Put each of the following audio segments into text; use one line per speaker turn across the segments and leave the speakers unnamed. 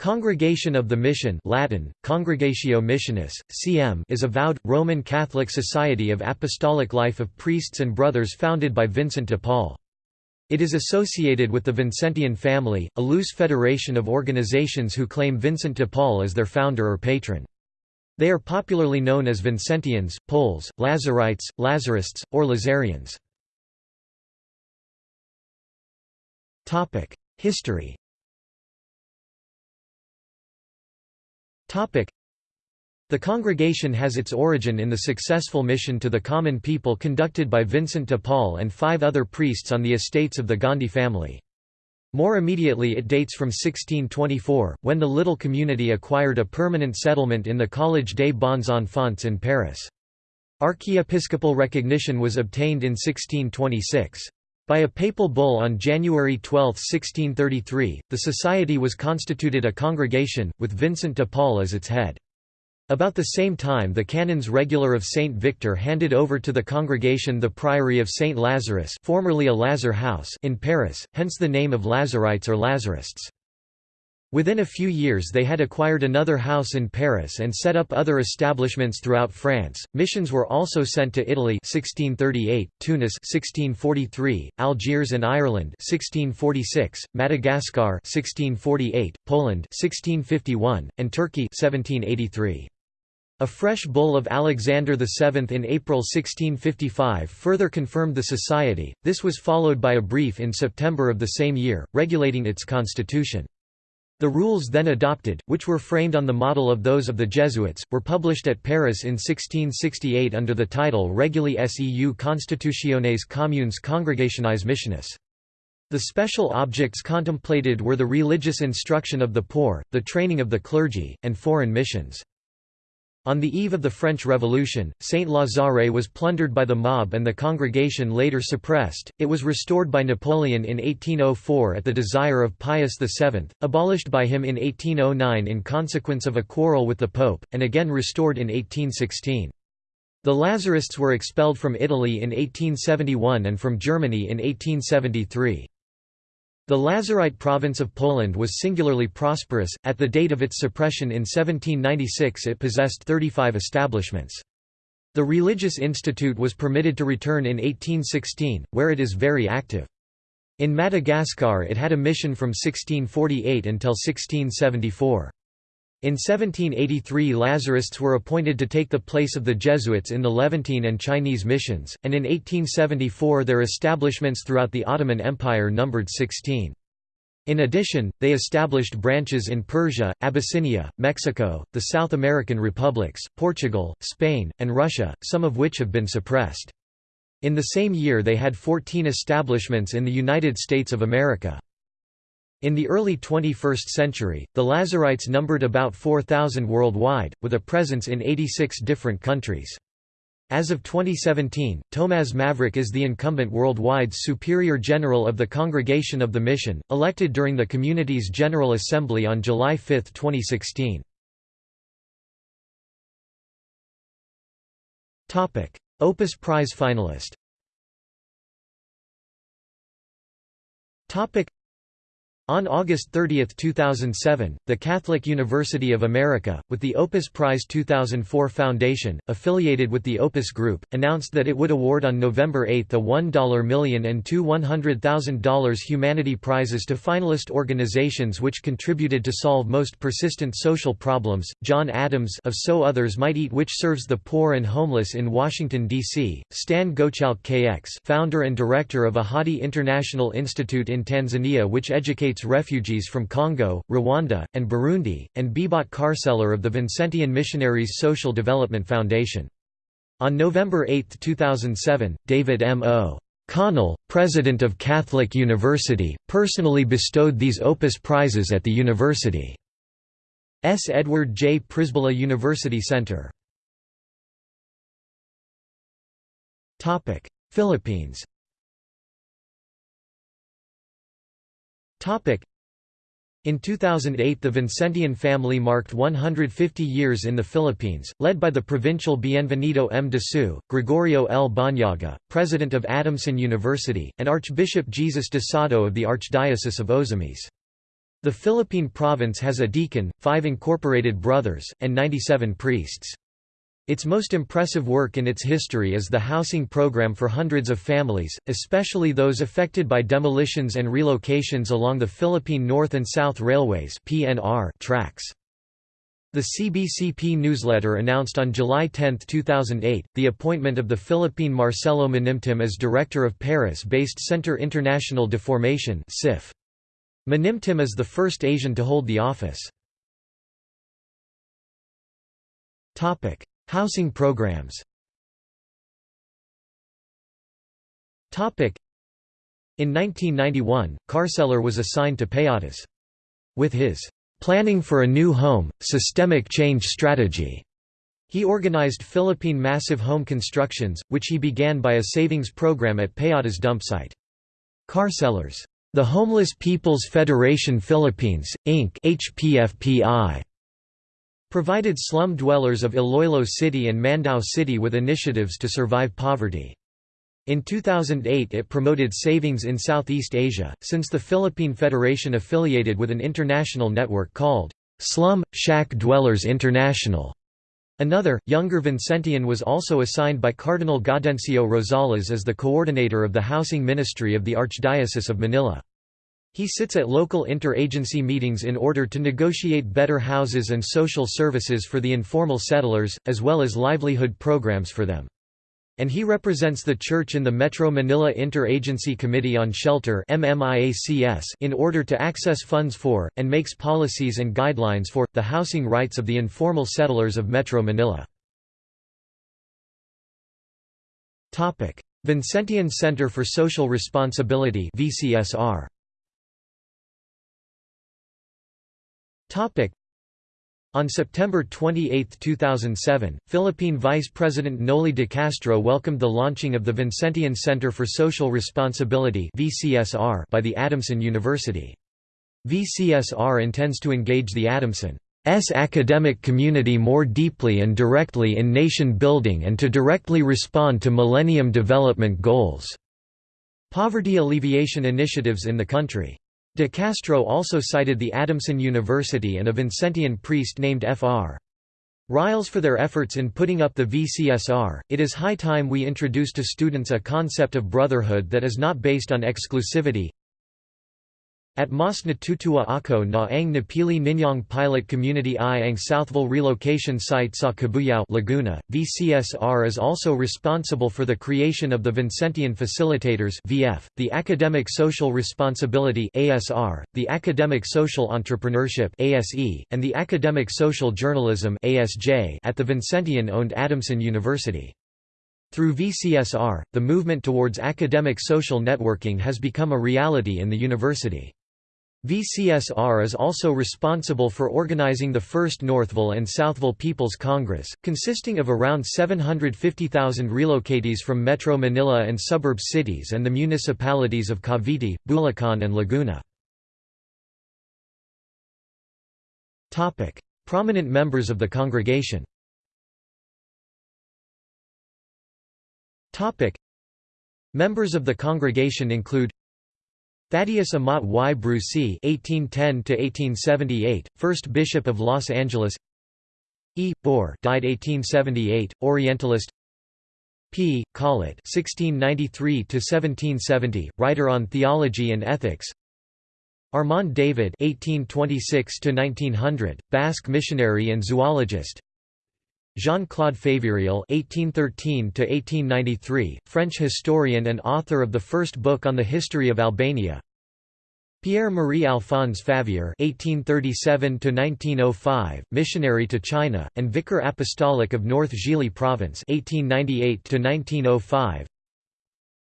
Congregation of the Mission Latin, Congregatio Missionis, CM is a vowed, Roman Catholic society of apostolic life of priests and brothers founded by Vincent de Paul. It is associated with the Vincentian family, a loose federation of organizations who claim Vincent de Paul as their founder or patron. They are popularly known as Vincentians, Paules, Lazarites, Lazarists, or Lazarians. History The congregation has its origin in the successful mission to the common people conducted by Vincent de Paul and five other priests on the estates of the Gondi family. More immediately it dates from 1624, when the little community acquired a permanent settlement in the Collège des Bons Enfants in Paris. Archiepiscopal recognition was obtained in 1626. By a papal bull on January 12, 1633, the society was constituted a congregation, with Vincent de Paul as its head. About the same time the canons regular of Saint Victor handed over to the congregation the priory of Saint Lazarus formerly a Lazar house in Paris, hence the name of Lazarites or Lazarists. Within a few years they had acquired another house in Paris and set up other establishments throughout France. Missions were also sent to Italy 1638, Tunis 1643, Algiers and Ireland 1646, Madagascar 1648, Poland 1651, and Turkey 1783. A fresh bull of Alexander VII in April 1655 further confirmed the society, this was followed by a brief in September of the same year, regulating its constitution. The rules then adopted, which were framed on the model of those of the Jesuits, were published at Paris in 1668 under the title Regulae seu constitutiones communes congregationis missionis. The special objects contemplated were the religious instruction of the poor, the training of the clergy, and foreign missions. On the eve of the French Revolution, Saint Lazare was plundered by the mob and the congregation later suppressed. It was restored by Napoleon in 1804 at the desire of Pius VII, abolished by him in 1809 in consequence of a quarrel with the Pope, and again restored in 1816. The Lazarists were expelled from Italy in 1871 and from Germany in 1873. The Lazarite province of Poland was singularly prosperous. At the date of its suppression in 1796, it possessed 35 establishments. The Religious Institute was permitted to return in 1816, where it is very active. In Madagascar it had a mission from 1648 until 1674. In 1783 Lazarists were appointed to take the place of the Jesuits in the Levantine and Chinese missions, and in 1874 their establishments throughout the Ottoman Empire numbered 16. In addition, they established branches in Persia, Abyssinia, Mexico, the South American republics, Portugal, Spain, and Russia, some of which have been suppressed. In the same year they had 14 establishments in the United States of America. In the early 21st century, the Lazarites numbered about 4,000 worldwide, with a presence in 86 different countries. As of 2017, Tomaž Mavrič is the incumbent worldwide Superior General of the Congregation of the Mission, elected during the community's General Assembly on July 5, 2016. Opus Prize finalist on August 30, 2007, the Catholic University of America, with the Opus Prize 2004 Foundation, affiliated with the Opus Group, announced that it would award on November 8 a 1 million and two $100,000 humanity prizes to finalist organizations which contributed to solve most persistent social problems. John Adams of So Others Might Eat which serves the poor and homeless in Washington, D.C., Stan Goetschalckx founder and director of Ahadi International Institute in Tanzania which educates refugees from Congo, Rwanda, and Burundi, and Bebot Carceller of the Vincentian Missionaries Social Development Foundation. On November 8, 2007, David M. O. Connell, president of Catholic University, personally bestowed these Opus Prizes at the university's Edward J. Pryzbyla University Center. Philippines In 2008 the Vincentian family marked 150 years in the Philippines, led by the provincial Bienvenido M. Disu, Gregorio L. Bañaga, president of Adamson University, and Archbishop Jesus Dosado of the Archdiocese of Ozamis. The Philippine province has a deacon, five incorporated brothers, and 97 priests. Its most impressive work in its history is the housing program for hundreds of families, especially those affected by demolitions and relocations along the Philippine North and South Railways tracks. The CBCP newsletter announced on July 10, 2008, the appointment of the Philippine Marcelo Manimtim as director of Paris-based Centre International de Formation Manimtim is the first Asian to hold the office. Housing programs In 1991, Carceller was assigned to Payatas. With his "'Planning for a New Home, Systemic Change Strategy' He organized Philippine massive home constructions, which he began by a savings program at Payatas dump site. Carcellers, The Homeless People's Federation Philippines, Inc. HPFPI, provided slum dwellers of Iloilo City and Mandaue City with initiatives to survive poverty. In 2008 it promoted savings in Southeast Asia, since the Philippine Federation affiliated with an international network called Slum, Shack Dwellers International. Another, younger Vincentian was also assigned by Cardinal Gaudencio Rosales as the coordinator of the Housing Ministry of the Archdiocese of Manila. He sits at local interagency meetings in order to negotiate better houses and social services for the informal settlers, as well as livelihood programs for them. And he represents the Church in the Metro Manila Interagency Committee on Shelter in order to access funds for, and makes policies and guidelines for, the housing rights of the informal settlers of Metro Manila. Vincentian Center for Social Responsibility VCSR On September 28, 2007, Philippine Vice President Noli de Castro welcomed the launching of the Vincentian Center for Social Responsibility by the Adamson University. VCSR intends to engage the Adamson's academic community more deeply and directly in nation building and to directly respond to Millennium Development Goals. Poverty alleviation initiatives in the country. De Castro also cited the Adamson University and a Vincentian priest named Fr. Riles for their efforts in putting up the VCSR. It is high time we introduce to students a concept of brotherhood that is not based on exclusivity, at Mas Natutua Ako na ang Napili Ninyong Pilot Community I ang Southville Relocation Site sa Cabuyao Laguna, VCSR is also responsible for the creation of the Vincentian Facilitators VF, the Academic Social Responsibility ASR, the Academic Social Entrepreneurship ASE, and the Academic Social Journalism ASJ at the Vincentian-owned Adamson University. Through VCSR, the movement towards academic social networking has become a reality in the university. VCSR is also responsible for organizing the first Northville and Southville People's Congress, consisting of around 750,000 relocatees from Metro Manila and suburb cities and the municipalities of Cavite, Bulacan and Laguna. Prominent members of the congregation. Members of the congregation include Thaddeus Amat y Brusi (1810–1878), first Bishop of Los Angeles. E. Boré, died 1878, Orientalist. P. Collet (1693–1770), writer on theology and ethics. Armand David (1826–1900), Basque missionary and zoologist. Jean-Claude Faveyrial (1813–1893), French historian and author of the first book on the history of Albania. Pierre-Marie Alphonse Favier (1837–1905), missionary to China and vicar apostolic of North Zhili Province (1898–1905).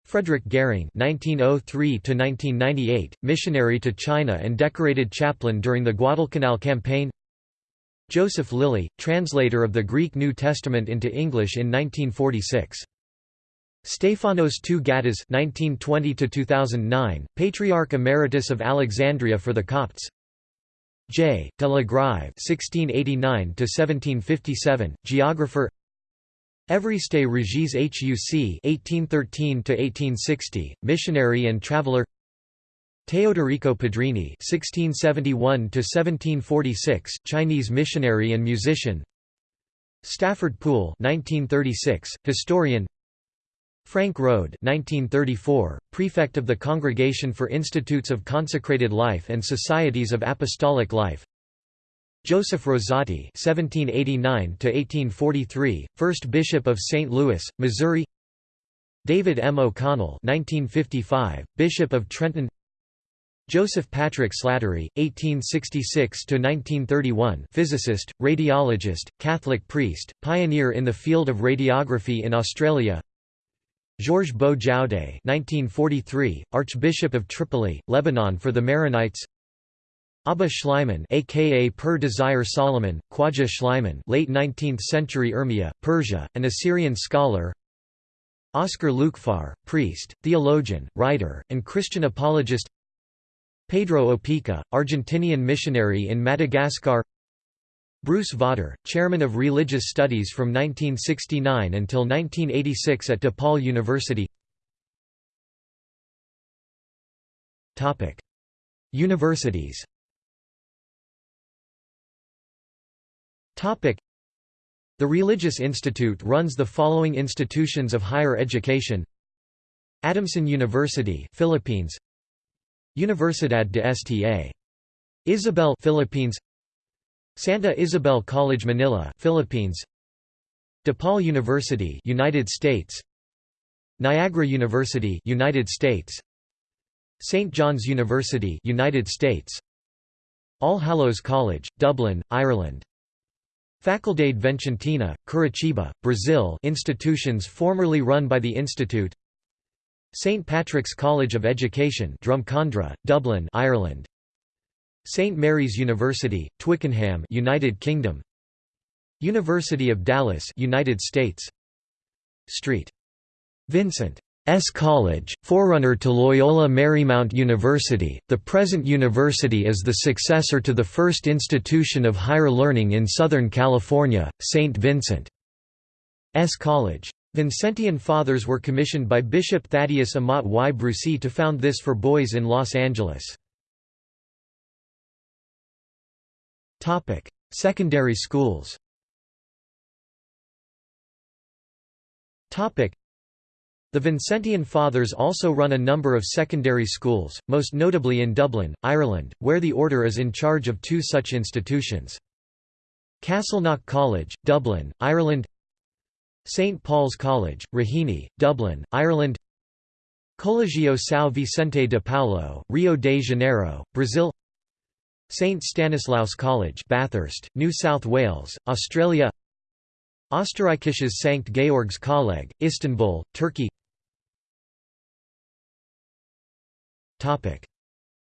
Frederick Gehring (1903–1998), missionary to China and decorated chaplain during the Guadalcanal campaign. Joseph Lilly, translator of the Greek New Testament into English in 1946. Stephanos II Ghattas (1920–2009), Patriarch Emeritus of Alexandria for the Copts. J. de la Grive (1689–1757), geographer. Évariste Regis Huc (1813–1860), missionary and traveller. Teodorico Pedrini (1671–1746), Chinese missionary and musician. Stafford Poole (1936), historian. Franc Rodé 1934, prefect of the Congregation for Institutes of Consecrated Life and Societies of Apostolic Life. Joseph Rosati (1789–1843), first bishop of St. Louis, Missouri. David M. O'Connell 1955, bishop of Trenton. Joseph Patrick Slattery, 1866–1931 physicist, radiologist, Catholic priest, pioneer in the field of radiography in Australia. Georges Beau 1943, Archbishop of Tripoli, Lebanon for the Maronites. Abba Schleiman aka Per Desire Solomon, Khwaja Schleiman late 19th century Urmia, Persia, an Assyrian scholar. Oscar Lukefahr, priest, theologian, writer, and Christian apologist Pedro Opeka, Argentinian missionary in Madagascar. Bruce Vawter, chairman of religious studies from 1969 until 1986 at DePaul University. Universities. The Religious Institute runs the following institutions of higher education. Adamson University Philippines Universidad de Sta. Isabel Philippines. Santa Isabel College Manila Philippines. DePaul University United States. Niagara University United States. St John's University United States. All Hallows College Dublin Ireland. Faculdade Vicentina Curitiba Brazil. Institutions formerly run by the institute St Patrick's College of Education Drumcondra, Dublin, Ireland. St Mary's University, Twickenham, United Kingdom. University of Dallas, United States. St. Vincent S. College, forerunner to Loyola Marymount University, the present university is the successor to the first institution of higher learning in Southern California, St. Vincent S. College. Vincentian Fathers were commissioned by Bishop Thaddeus Amat y Brusi to found this for boys in Los Angeles. Secondary schools The Vincentian Fathers also run a number of secondary schools, most notably in Dublin, Ireland, where the order is in charge of two such institutions. Castleknock College, Dublin, Ireland St Paul's College, Raheny, Dublin, Ireland Colegio São Vicente de Paulo, Rio de Janeiro, Brazil St Stanislaus College Bathurst, New South Wales, Australia Österreichisches St. Georgs Kolleg, Istanbul, Turkey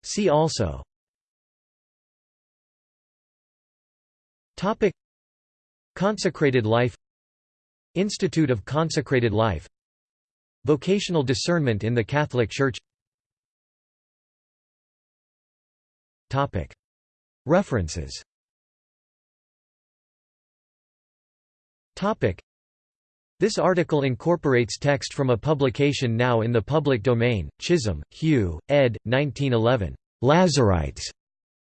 See also Consecrated life Institute of Consecrated Life Vocational discernment in the Catholic Church References This article incorporates text from a publication now in the public domain, Chisholm, Hugh, ed. 1911. Lazarites.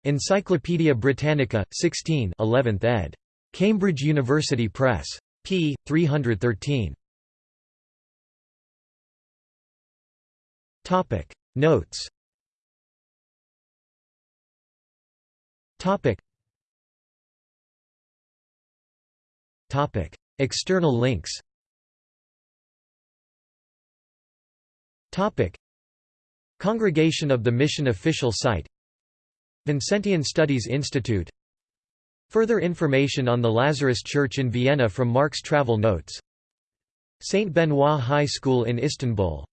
Encyclopædia Britannica, 16 11th ed. Cambridge University Press p. 313. Topic Notes. Topic. Topic External links. Topic. Congregation of the Mission official site. Vincentian Studies Institute Further information on the Lazarus Church in Vienna from Mark's travel notes St. Benoit High School in Istanbul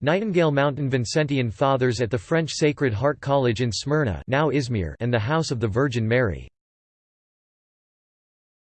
Nightingale Mountain Vincentian Fathers at the French Sacred Heart College in Smyrna now Izmir and the House of the Virgin Mary